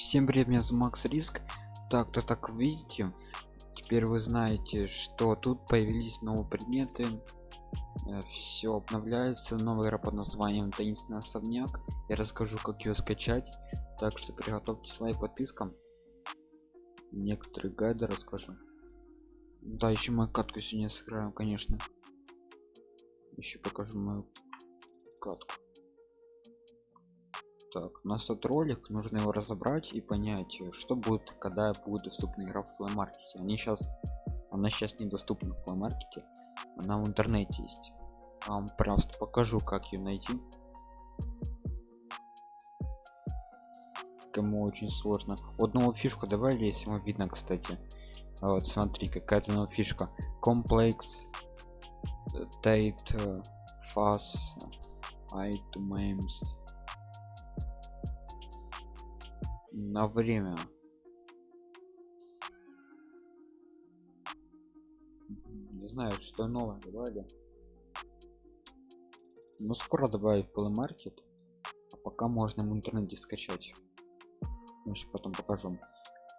Всем привет, меня зовут Макс Риск. Так, то так видите, теперь вы знаете, что тут появились новые предметы. Все обновляется, новая игра под названием Таинственный особняк. Я расскажу, как ее скачать. Так что приготовьтесь лайк, подписка. Некоторые гайды расскажу. Да, еще мою катку сегодня сыграем, конечно. Еще покажу мою катку так у нас тут ролик нужно его разобрать и понять что будет когда будет доступна игра в Play Market. они сейчас она сейчас недоступна в Play она в интернете есть. Вам просто покажу как ее найти. Кому очень сложно. Вот новую фишку добавили если вам видно кстати. Вот смотри какая-то новая фишка. Комплекс Tate Fast Items на время. Не знаю что новое добавили. Но скоро добавить Play Market а пока можно в интернете скачать. Может, потом покажу.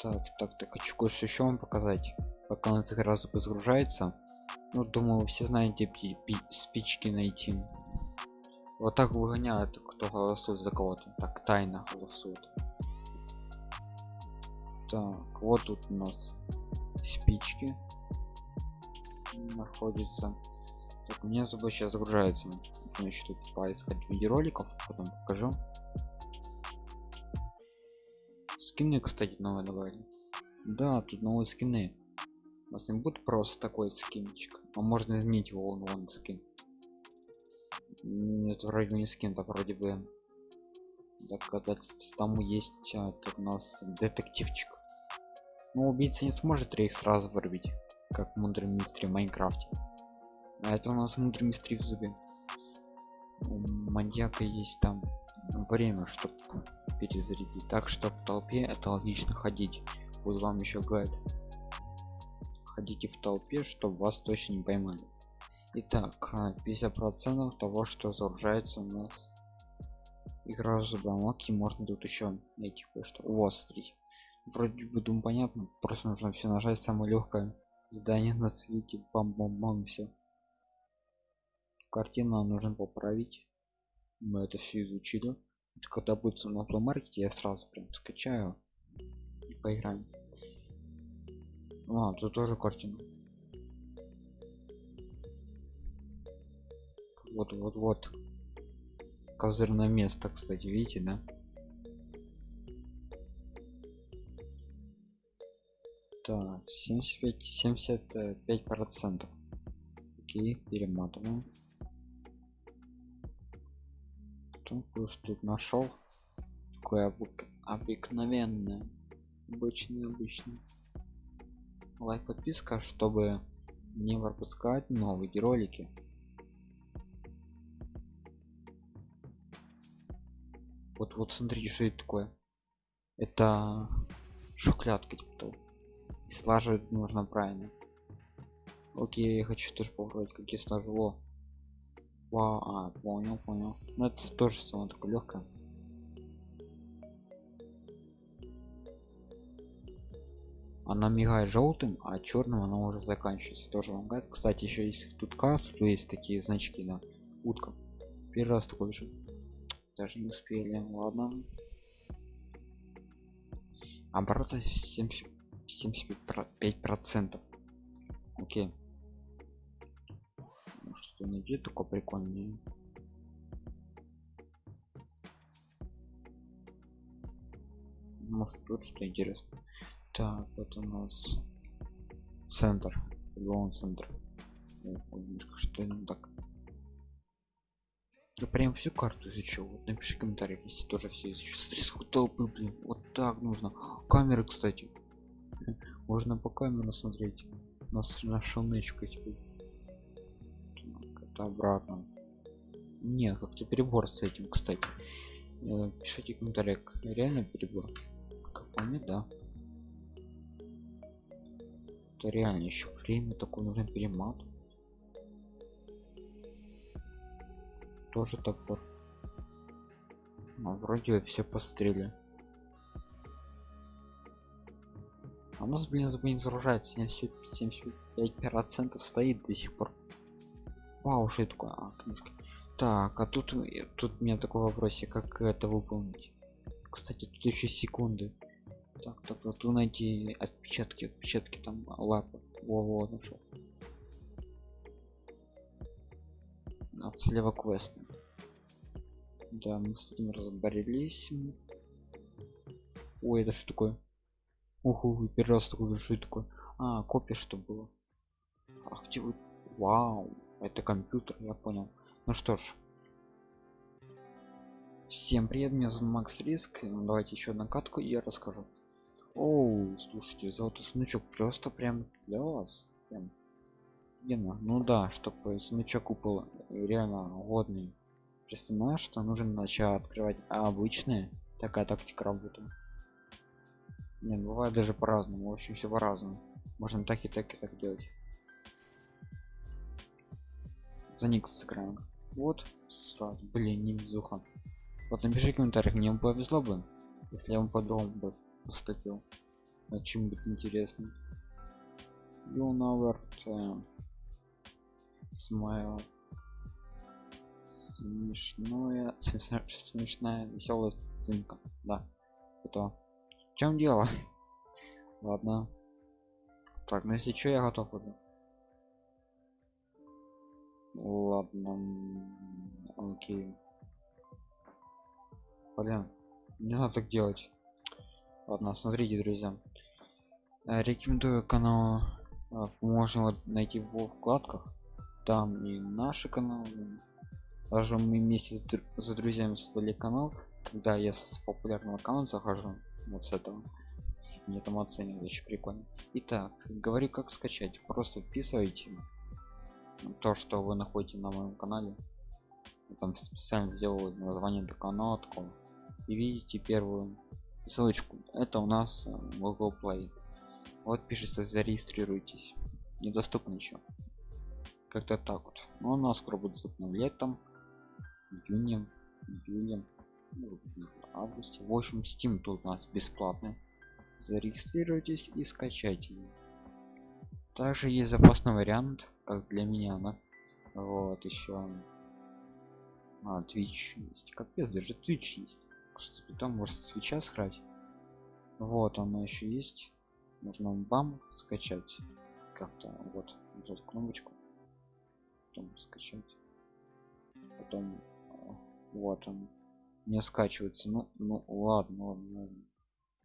Так так так хочу кое-что еще вам показать? Пока у нас игра загружается. Ну думаю все знаете спички найти. Вот так выгоняют кто голосует за кого-то. Так тайно голосует так вот тут у нас спички находится так у меня зубы сейчас загружается еще тут поискать видеороликов потом покажу. Скины кстати новые добавили. Да тут новые скины. У нас не будет просто такой скинчик? А можно изменить его вон, вон скин. Это вроде не скин это вроде бы доказательств там есть а, тут у нас детективчик но убийца не сможет рейх сразу вырубить как мудрый мистер в майнкрафте. А это у нас мудрый мистер в зубе. У маньяка есть там время чтобы перезарядить. Так что в толпе это логично ходить. Вот вам еще гайд ходите в толпе чтобы вас точно не поймали Итак, 50 процентов того что загружается у нас игра зубомоки можно тут еще найти кое-что. Вас смотрите вроде бы думаю понятно. Просто нужно все нажать самое легкое задание на свете. Бам бам бам все картину нужно поправить. Мы это все изучили. Это когда будет на маркете я сразу прям скачаю и поиграем. А тут тоже картина. Вот вот вот. Козырное место кстати видите да так 75 75 процентов. Окей перематываем. Тут нашел? Такое обыкновенное. Обычный обычный лайк подписка чтобы не пропускать новые ролики. Вот вот смотрите что это такое. Это шоколадка типа слаживать нужно правильно. Окей я хочу тоже попробовать какие слажу. О. Вау, а понял понял. Ну это тоже самое такое легкое. Она мигает желтым а черным она уже заканчивается. Тоже говорит кстати еще если тут карту то есть такие значки на утка. Первый раз такой же даже не успели. Ладно. Оборот 70 75 процентов. Окей. Ну, что найти такое прикольное может тут что интересно так вот у нас центр. Лон центр. Что не так. Я прям всю карту изучил. Вот напиши комментариях если тоже все изучил стресс толпы блин. Вот так нужно. Камеры кстати можно по камеру смотреть. Нас на шумечку теперь. Это обратно. Нет как-то перебор с этим кстати. Э, пишите комментарий реально перебор. Как по мне да. Это реально еще время такое нужно перемат. Тоже топор а вроде все пострели нас блин блин загружается 75 процентов стоит до сих пор. Вау что такое? А, книжка. Так а тут тут у меня такой вопросе как это выполнить? Кстати тут еще секунды. Так так вот найти отпечатки отпечатки там лапы. Во во нашел от слева квест. Да мы с этим разборились ой это что такое уху первый раз такой что такое а копия что было? Ах где вы? Вау это компьютер я понял ну что ж. Всем привет меня зовут макс риск. Ну, давайте еще одну катку и я расскажу. Оу слушайте золотой сундучок просто прям для вас. Прям Гена, ну да чтобы сундучок упал реально годный представляешь что нужно начать открывать обычные такая тактика работает не бывает даже по-разному в общем все по-разному. Можно так и так и так делать. За никс сыграем. Вот сразу. Блин не везуха вот напиши в комментариях мне повезло бы если я вам подумал бы поступил. О чем будет интересно. You never smile смешное смешная веселая сценка. Да это чем дело? Ладно. Так ну если что я готов уже. Ладно. Окей. Блин не надо так делать. Ладно смотрите друзья. Э, рекомендую канал э, можно найти в вкладках. Там и наши каналы. Даже мы вместе с, с друзьями создали канал. Когда я с популярного канала захожу вот с этого. Мне там оценивают очень прикольно. Итак говорю как скачать. Просто вписывайте то что вы находите на моем канале. Я там специально сделал название для канала и видите первую ссылочку. Это у нас э, Google Play. Вот пишется зарегистрируйтесь. Недоступно еще как-то так вот. Но у нас скоро будет обновлять там июне июле августе. В общем steam тут у нас бесплатный. Зарегистрируйтесь и скачайте также есть запасный вариант как для меня да? вот еще а, Twitch есть. Капец даже Twitch есть. Кстати там может свеча сыграть вот она еще есть. Можно бам скачать. Как-то вот нажать кнопочку. Потом скачать. Потом вот он не скачивается. Ну ну ладно ладно.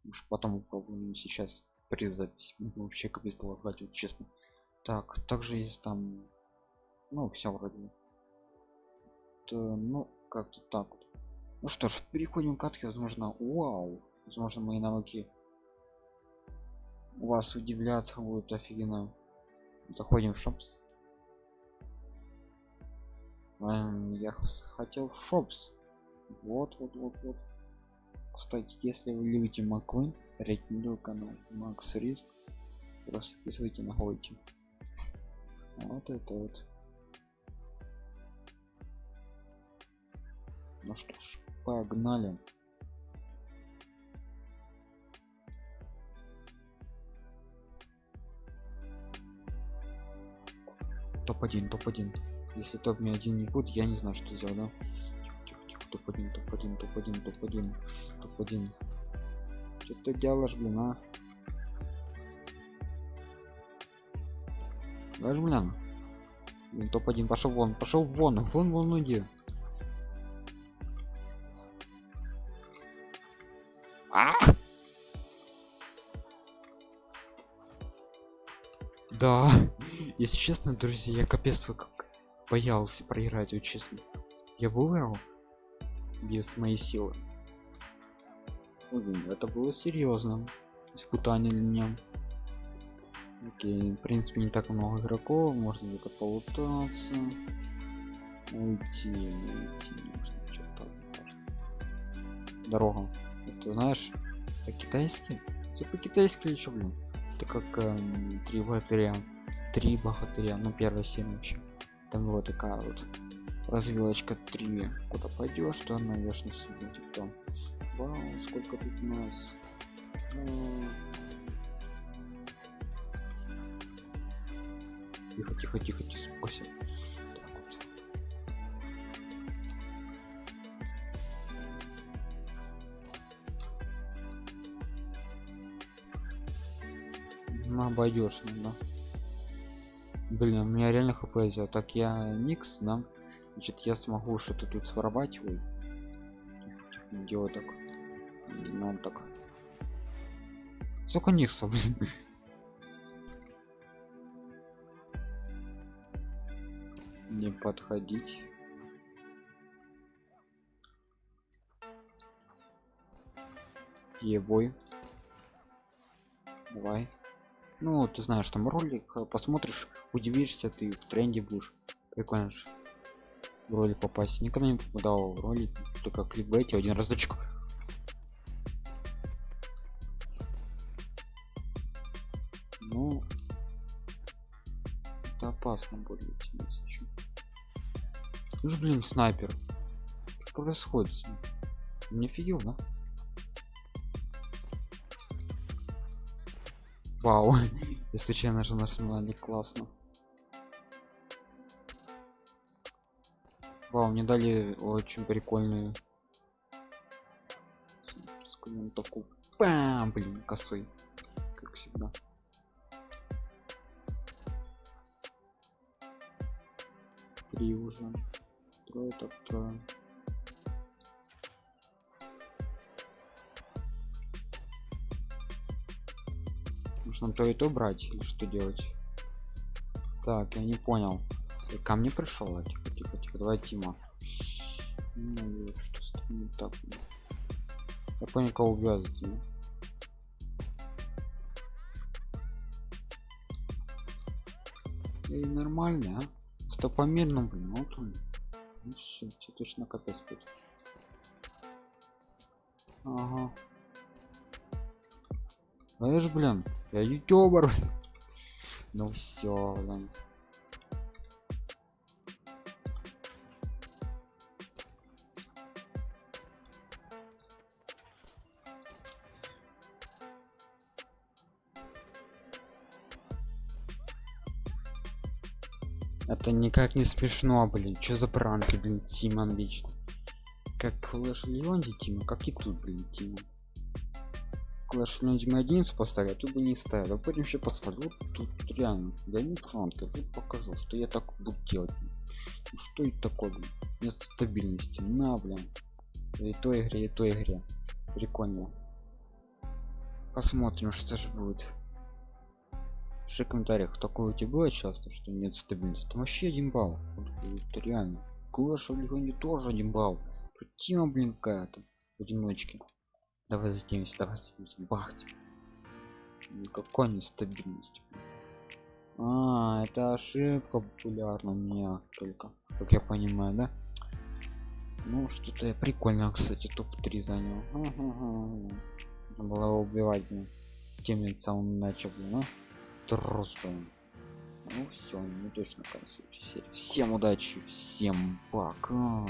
Уж потом попробуем сейчас при записи. Вообще капец лагать вот честно. Так также есть там ну все вроде То, ну как-то так вот. Ну что ж переходим к катке возможно вау. Возможно мои навыки вас удивлят вот офигенно. Заходим в шопс. Я хотел в шопс вот вот вот вот. Кстати если вы любите маквин рекомендую канал макс риск. Просто писывайте находите. Вот это вот. Ну что ж погнали. Топ-1 топ-1 если топ мне один не будет я не знаю что сделать да топ-1 топ-1 топ-1 топ-1 топ-1 что ты делаешь блин а Давай, блин топ-1 пошел вон пошел вон вон вон иди а! да если честно друзья я капец как боялся проиграть вот честно. Я выиграл без моей силы. Это было серьезным испытание для меня. Окей в принципе не так много игроков. Можно только полутаться. Уйти уйти можно что-то дорога. Это знаешь по-китайски? Все по-китайски еще блин? Это как эм, три богатыря. Три богатыря ну первая серия вообще. Там вот такая вот развилочка 3 куда пойдешь то наверное себе типа вау сколько тут у нас Тихо, тихо, тихо, тихо. Так вот. Ну, обойдешь, да. Блин, у меня реально хп взял. Так я никс, да? Значит, я смогу что-то тут своровать. Ой. Так. Ну, так. Сколько никсов. Не подходить. Ебой. Давай. Ну, ты знаешь, там ролик э, посмотришь, удивишься, ты в тренде будешь. Прикольно же. Ролик попасть. Никогда не попадал в ролик, только кликбейте один разочек. Ну, это опасно будет. Ну же, блин, снайпер. Что происходит? Не офигел, да? Вау, я случайно же нажимал не классно. Вау, мне дали очень прикольную. Скажем такую. Бам, блин, косой. Как всегда. Три уже. Трое, так трое. нужно то и то брать или что делать так я не понял Ты ко мне пришел а, тихо тихо тихо давай тима. Ну, что не так? Я понял кого убивать тима и нормально а? стопомерно блин вот он. Ну все тебе точно капец будет. Ага. Знаешь блин я ютубер ну все блин это никак не смешно блин что за пранки блин тимон вечно как Clash Леонди Тима как и тут блин Тима Clash Royale 11 поставили, а тут бы не ставил. А потом еще поставлю. Вот тут реально, да не пранка, тут покажу, что я так буду делать. Ну, что это такое, блин? Место стабильности. На, блин. И той игре, и той игре. Прикольно. Посмотрим, что же будет. Пиши в комментариях, такое у тебя было часто, что нет стабильности. Там вообще один балл. Вот, это реально. Clash Royale тоже один балл. Тут тема, блин, какая-то. В одиночке. Давай затемимся, давай затемимся. Бахтим. Никакой нестабильности. А, это ошибка популярна у меня только. Как я понимаю, да? Ну, что-то прикольно, кстати, топ-3 занял. Ага. Было убивать мне. Теми самым начал, ну. Трус, Ну все, не точно в конце серии. Всем удачи, всем пока.